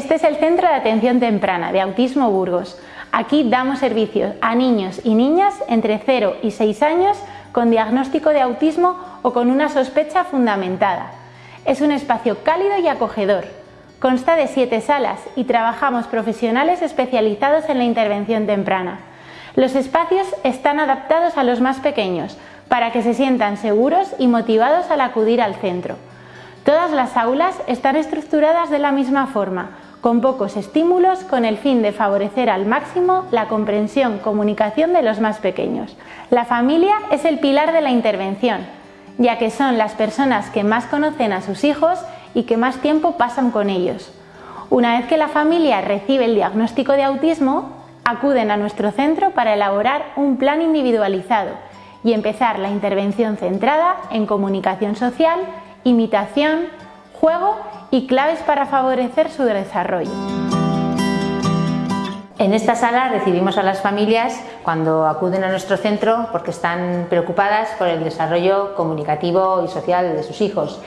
Este es el Centro de Atención Temprana de Autismo Burgos. Aquí damos servicios a niños y niñas entre 0 y 6 años con diagnóstico de autismo o con una sospecha fundamentada. Es un espacio cálido y acogedor. Consta de 7 salas y trabajamos profesionales especializados en la intervención temprana. Los espacios están adaptados a los más pequeños para que se sientan seguros y motivados al acudir al centro. Todas las aulas están estructuradas de la misma forma, con pocos estímulos con el fin de favorecer al máximo la comprensión, comunicación de los más pequeños. La familia es el pilar de la intervención, ya que son las personas que más conocen a sus hijos y que más tiempo pasan con ellos. Una vez que la familia recibe el diagnóstico de autismo, acuden a nuestro centro para elaborar un plan individualizado y empezar la intervención centrada en comunicación social imitación, juego y claves para favorecer su desarrollo. En esta sala recibimos a las familias cuando acuden a nuestro centro porque están preocupadas por el desarrollo comunicativo y social de sus hijos.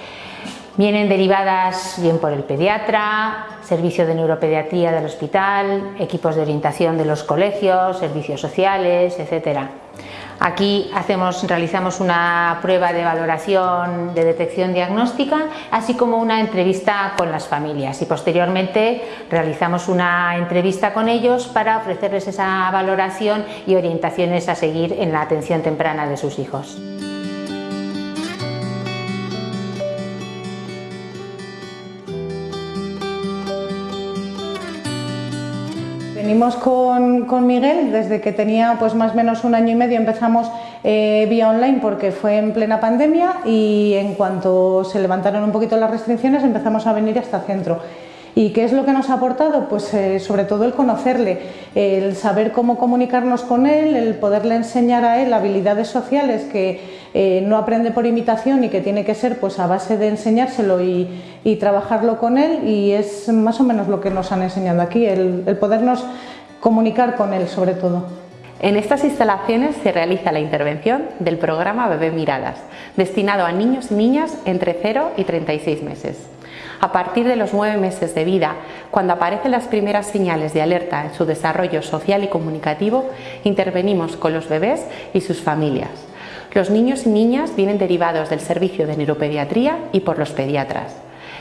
Vienen derivadas bien por el pediatra, servicio de neuropediatría del hospital, equipos de orientación de los colegios, servicios sociales, etcétera. Aquí realizamos una prueba de valoración de detección diagnóstica, así como una entrevista con las familias y posteriormente realizamos una entrevista con ellos para ofrecerles esa valoración y orientaciones a seguir en la atención temprana de sus hijos. Venimos con, Miguel desde que tenía pues más o menos un año y medio, empezamos eh, vía online porque fue en plena pandemia y en cuanto se levantaron un poquito las restricciones empezamos a venir hasta el centro. ¿Y qué es lo que nos ha aportado? Pues eh, sobre todo el conocerle, el saber cómo comunicarnos con él, el poderle enseñar a él habilidades sociales que eh, no aprende por imitación y que tiene que ser pues a base de enseñárselo y, trabajarlo con él y es más o menos lo que nos han enseñado aquí, el, el podernos comunicar con él sobre todo. En estas instalaciones se realiza la intervención del programa Bebé Miradas, destinado a niños y niñas entre 0 y 36 meses. A partir de los nueve meses de vida, cuando aparecen las primeras señales de alerta en su desarrollo social y comunicativo, intervenimos con los bebés y sus familias. Los niños y niñas vienen derivados del servicio de neuropediatría y por los pediatras.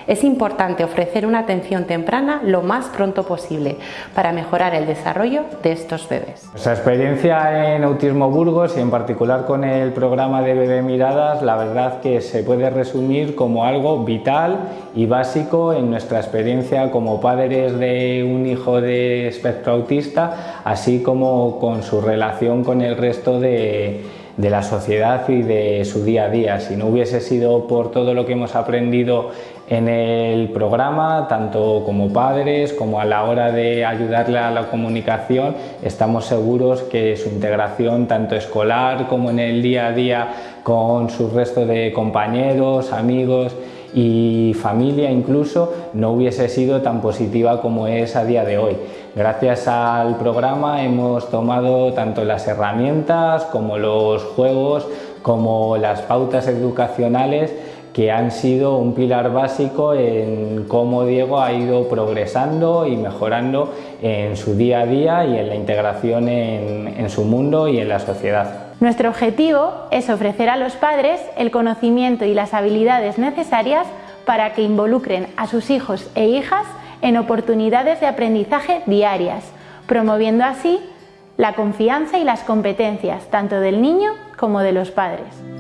Es importante ofrecer una atención temprana lo más pronto posible para mejorar el desarrollo de estos bebés. Nuestra experiencia en Autismo Burgos y en particular con el programa de Bebé Miradas, la verdad que se puede resumir como algo vital y básico en nuestra experiencia como padres de un hijo de espectro autista, así como con su relación con el resto de de la sociedad y de su día a día. Si no hubiese sido por todo lo que hemos aprendido en el programa, tanto como padres como a la hora de ayudarle a la comunicación, estamos seguros que su integración tanto escolar como en el día a día con su resto de compañeros, amigos y familia incluso no hubiese sido tan positiva como es a día de hoy. Gracias al programa hemos tomado tanto las herramientas como los juegos como las pautas educacionales que han sido un pilar básico en cómo Diego ha ido progresando y mejorando en su día a día y en la integración en, en su mundo y en la sociedad. Nuestro objetivo es ofrecer a los padres el conocimiento y las habilidades necesarias para que involucren a sus hijos e hijas en oportunidades de aprendizaje diarias, promoviendo así la confianza y las competencias tanto del niño como de los padres.